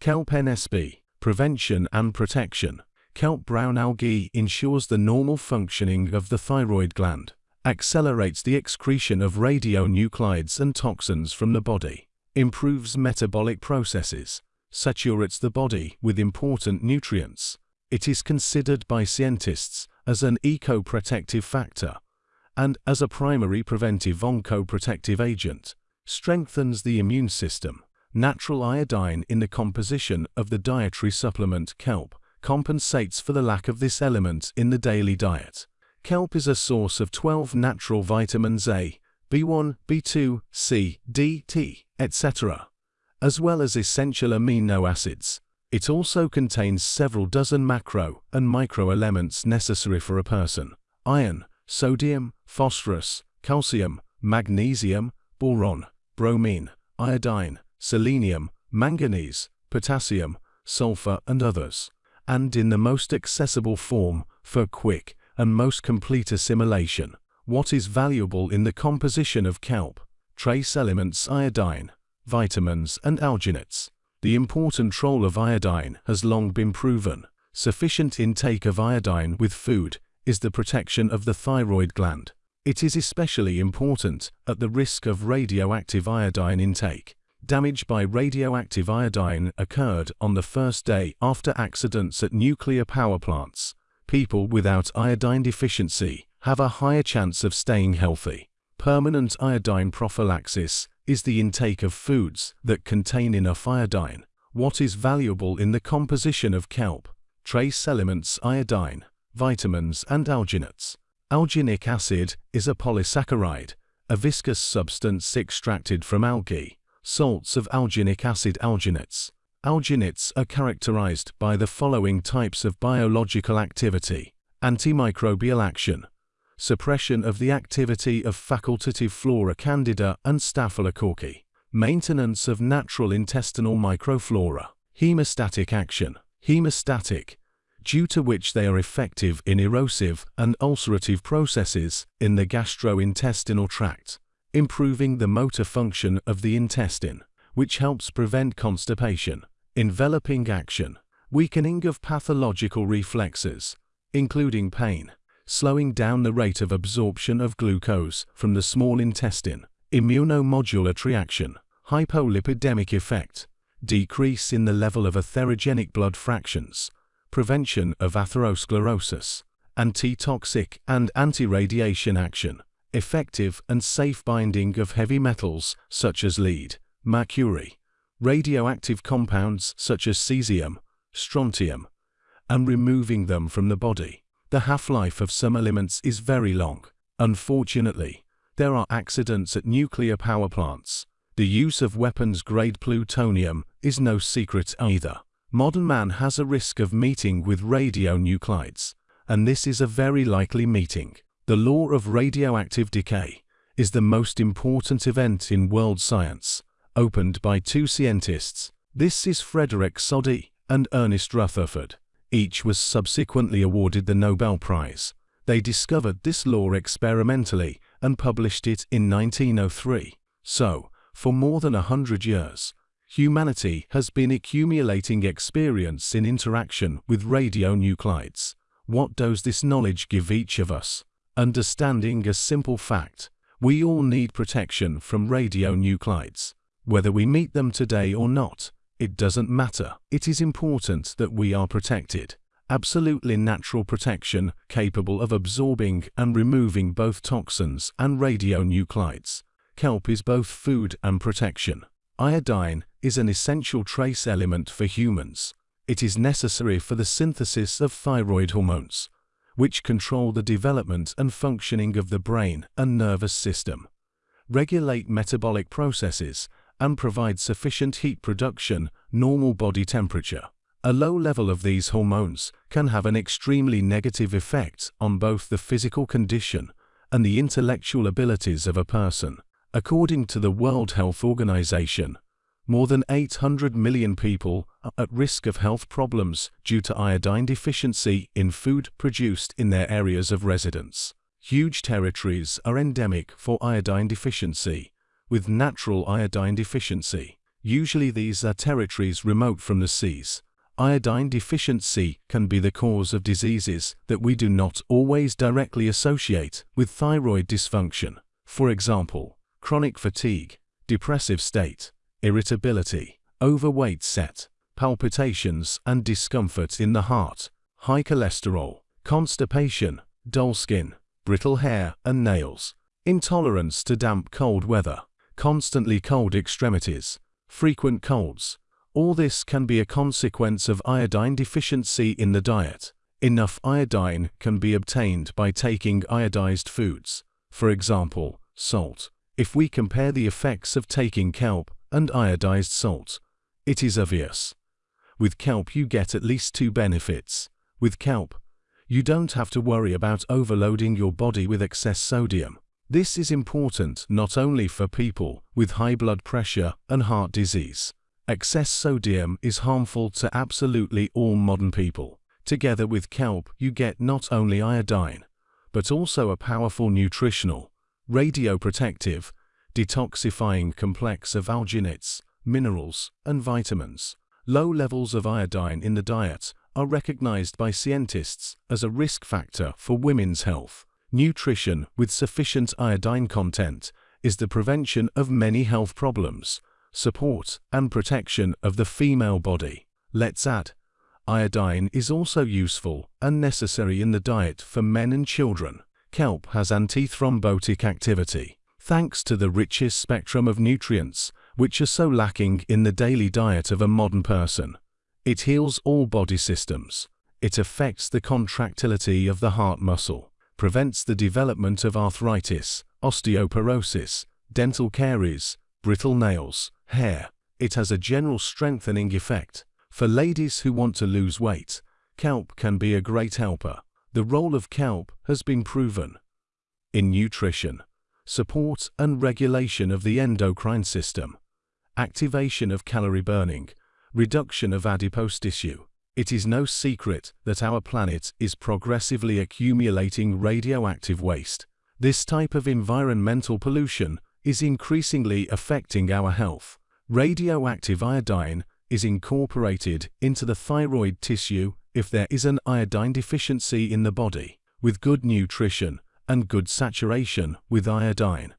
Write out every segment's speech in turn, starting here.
Kelp NSP, Prevention and Protection. Kelp brown algae ensures the normal functioning of the thyroid gland, accelerates the excretion of radionuclides and toxins from the body, improves metabolic processes, saturates the body with important nutrients. It is considered by scientists as an eco-protective factor and as a primary preventive oncoprotective agent, strengthens the immune system. Natural iodine in the composition of the dietary supplement kelp compensates for the lack of this element in the daily diet. Kelp is a source of 12 natural vitamins A, B1, B2, C, D, T, etc., as well as essential amino acids. It also contains several dozen macro and micro elements necessary for a person. Iron, sodium, phosphorus, calcium, magnesium, boron, bromine, iodine, selenium, manganese, potassium, sulfur and others, and in the most accessible form for quick and most complete assimilation. What is valuable in the composition of kelp? Trace elements iodine, vitamins and alginates. The important role of iodine has long been proven. Sufficient intake of iodine with food is the protection of the thyroid gland. It is especially important at the risk of radioactive iodine intake. Damage by radioactive iodine occurred on the first day after accidents at nuclear power plants. People without iodine deficiency have a higher chance of staying healthy. Permanent iodine prophylaxis is the intake of foods that contain enough iodine. What is valuable in the composition of kelp? Trace elements iodine, vitamins and alginates. Alginic acid is a polysaccharide, a viscous substance extracted from algae salts of alginic acid alginates. Alginates are characterized by the following types of biological activity. Antimicrobial action. Suppression of the activity of facultative flora candida and staphylococci. Maintenance of natural intestinal microflora. Hemostatic action. Hemostatic, due to which they are effective in erosive and ulcerative processes in the gastrointestinal tract improving the motor function of the intestine, which helps prevent constipation, enveloping action, weakening of pathological reflexes, including pain, slowing down the rate of absorption of glucose from the small intestine, immunomodulatory action, hypolipidemic effect, decrease in the level of atherogenic blood fractions, prevention of atherosclerosis, anti-toxic and anti-radiation action, effective and safe binding of heavy metals such as lead, mercury, radioactive compounds such as cesium, strontium, and removing them from the body. The half-life of some elements is very long. Unfortunately, there are accidents at nuclear power plants. The use of weapons-grade plutonium is no secret either. Modern man has a risk of meeting with radionuclides, and this is a very likely meeting. The law of radioactive decay is the most important event in world science, opened by two scientists. This is Frederick Soddy and Ernest Rutherford. Each was subsequently awarded the Nobel Prize. They discovered this law experimentally and published it in 1903. So, for more than a hundred years, humanity has been accumulating experience in interaction with radionuclides. What does this knowledge give each of us? Understanding a simple fact, we all need protection from radionuclides. Whether we meet them today or not, it doesn't matter. It is important that we are protected. Absolutely natural protection capable of absorbing and removing both toxins and radionuclides. Kelp is both food and protection. Iodine is an essential trace element for humans. It is necessary for the synthesis of thyroid hormones, which control the development and functioning of the brain and nervous system, regulate metabolic processes, and provide sufficient heat production, normal body temperature. A low level of these hormones can have an extremely negative effect on both the physical condition and the intellectual abilities of a person. According to the World Health Organization, more than 800 million people are at risk of health problems due to iodine deficiency in food produced in their areas of residence. Huge territories are endemic for iodine deficiency, with natural iodine deficiency. Usually these are territories remote from the seas. Iodine deficiency can be the cause of diseases that we do not always directly associate with thyroid dysfunction. For example, chronic fatigue, depressive state, irritability, overweight set, palpitations and discomfort in the heart, high cholesterol, constipation, dull skin, brittle hair and nails, intolerance to damp cold weather, constantly cold extremities, frequent colds. All this can be a consequence of iodine deficiency in the diet. Enough iodine can be obtained by taking iodized foods, for example, salt. If we compare the effects of taking kelp and iodized salt, it is obvious. With kelp you get at least two benefits. With kelp, you don't have to worry about overloading your body with excess sodium. This is important not only for people with high blood pressure and heart disease. Excess sodium is harmful to absolutely all modern people. Together with kelp you get not only iodine, but also a powerful nutritional, radioprotective, detoxifying complex of alginates, minerals, and vitamins. Low levels of iodine in the diet are recognized by scientists as a risk factor for women's health. Nutrition with sufficient iodine content is the prevention of many health problems, support and protection of the female body. Let's add, iodine is also useful and necessary in the diet for men and children kelp has antithrombotic activity, thanks to the richest spectrum of nutrients, which are so lacking in the daily diet of a modern person. It heals all body systems. It affects the contractility of the heart muscle, prevents the development of arthritis, osteoporosis, dental caries, brittle nails, hair. It has a general strengthening effect. For ladies who want to lose weight, kelp can be a great helper. The role of kelp has been proven in nutrition, support and regulation of the endocrine system, activation of calorie burning, reduction of adipose tissue. It is no secret that our planet is progressively accumulating radioactive waste. This type of environmental pollution is increasingly affecting our health. Radioactive iodine is incorporated into the thyroid tissue if there is an iodine deficiency in the body, with good nutrition and good saturation with iodine,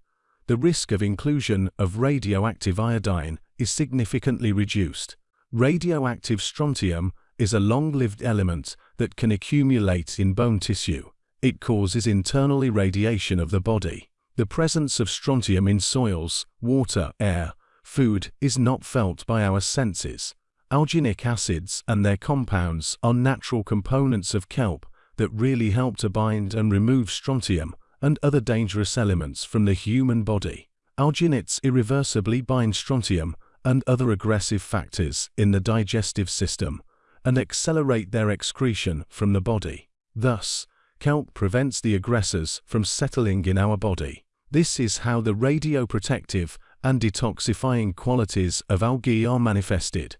the risk of inclusion of radioactive iodine is significantly reduced. Radioactive strontium is a long-lived element that can accumulate in bone tissue. It causes internal irradiation of the body. The presence of strontium in soils, water, air, food is not felt by our senses. Alginic acids and their compounds are natural components of kelp that really help to bind and remove strontium and other dangerous elements from the human body. Alginates irreversibly bind strontium and other aggressive factors in the digestive system and accelerate their excretion from the body. Thus, kelp prevents the aggressors from settling in our body. This is how the radioprotective and detoxifying qualities of algae are manifested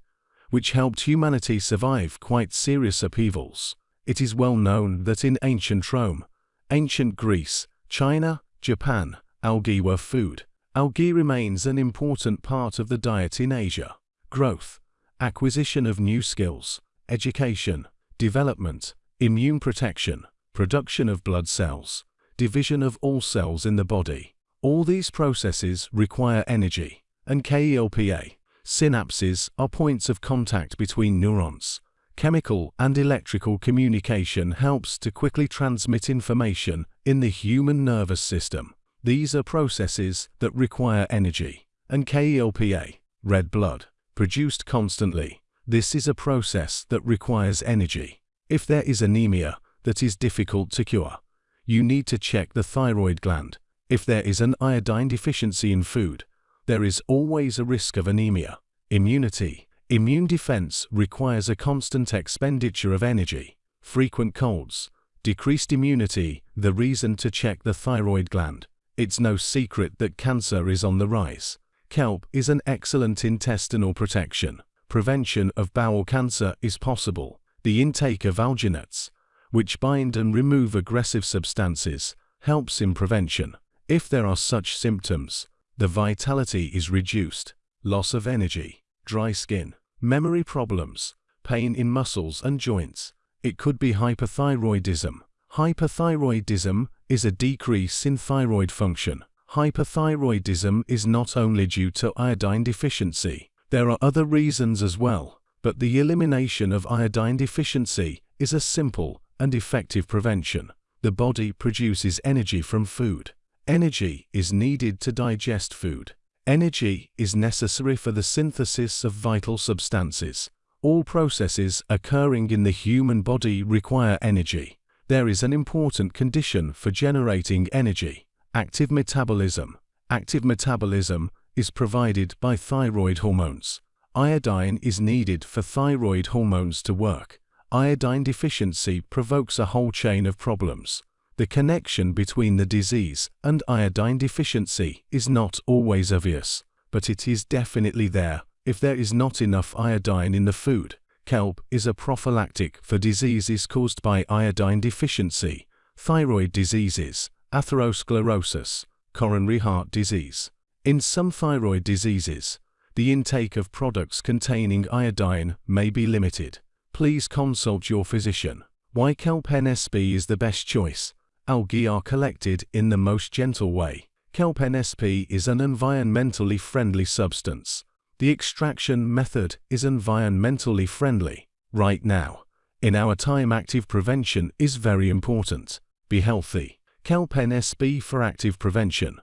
which helped humanity survive quite serious upheavals. It is well known that in ancient Rome, ancient Greece, China, Japan, algae were food. Algae remains an important part of the diet in Asia. Growth, acquisition of new skills, education, development, immune protection, production of blood cells, division of all cells in the body. All these processes require energy, and KELPA, Synapses are points of contact between neurons. Chemical and electrical communication helps to quickly transmit information in the human nervous system. These are processes that require energy. And KELPA, red blood, produced constantly. This is a process that requires energy. If there is anemia that is difficult to cure, you need to check the thyroid gland. If there is an iodine deficiency in food, there is always a risk of anemia. Immunity. Immune defense requires a constant expenditure of energy. Frequent colds. Decreased immunity, the reason to check the thyroid gland. It's no secret that cancer is on the rise. Kelp is an excellent intestinal protection. Prevention of bowel cancer is possible. The intake of alginates, which bind and remove aggressive substances, helps in prevention. If there are such symptoms, the vitality is reduced, loss of energy, dry skin, memory problems, pain in muscles and joints. It could be hyperthyroidism. Hyperthyroidism is a decrease in thyroid function. Hyperthyroidism is not only due to iodine deficiency. There are other reasons as well, but the elimination of iodine deficiency is a simple and effective prevention. The body produces energy from food. Energy is needed to digest food. Energy is necessary for the synthesis of vital substances. All processes occurring in the human body require energy. There is an important condition for generating energy, active metabolism. Active metabolism is provided by thyroid hormones. Iodine is needed for thyroid hormones to work. Iodine deficiency provokes a whole chain of problems. The connection between the disease and iodine deficiency is not always obvious, but it is definitely there if there is not enough iodine in the food. Kelp is a prophylactic for diseases caused by iodine deficiency, thyroid diseases, atherosclerosis, coronary heart disease. In some thyroid diseases, the intake of products containing iodine may be limited. Please consult your physician. Why kelp NSP is the best choice? Algae are collected in the most gentle way. Kelp NSP is an environmentally friendly substance. The extraction method is environmentally friendly. Right now, in our time active prevention is very important. Be healthy. Kelp NSP for active prevention.